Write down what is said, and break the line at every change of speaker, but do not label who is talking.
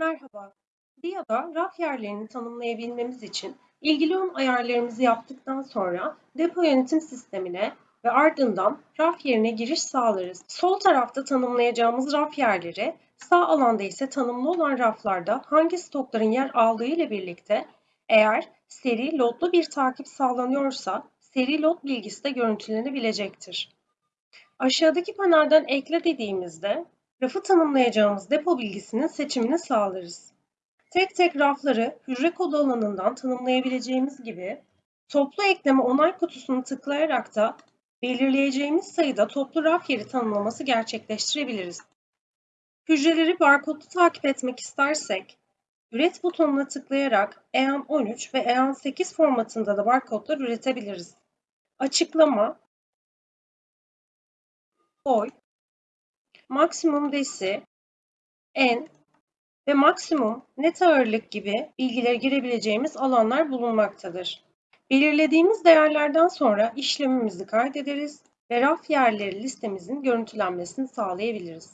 Merhaba. DIA'da raf yerlerini tanımlayabilmemiz için ilgili ön ayarlarımızı yaptıktan sonra depo yönetim sistemine ve ardından raf yerine giriş sağlarız. Sol tarafta tanımlayacağımız raf yerleri, sağ alanda ise tanımlı olan raflarda hangi stokların yer aldığı ile birlikte eğer seri lotlu bir takip sağlanıyorsa seri lot bilgisi de görüntülenebilecektir. Aşağıdaki panelden ekle dediğimizde rafı tanımlayacağımız depo bilgisinin seçimini sağlarız. Tek tek rafları hücre kodu alanından tanımlayabileceğimiz gibi toplu ekleme onay kutusunu tıklayarak da belirleyeceğimiz sayıda toplu raf yeri tanımlaması gerçekleştirebiliriz. Hücreleri barkodlu takip etmek istersek, üret butonuna tıklayarak EAN13 ve EAN8 formatında da barkodlar üretebiliriz. Açıklama, boy, maksimum desi, en ve maksimum net ağırlık gibi bilgileri girebileceğimiz alanlar bulunmaktadır. Belirlediğimiz değerlerden sonra işlemimizi kaydederiz ve raf yerleri listemizin görüntülenmesini sağlayabiliriz.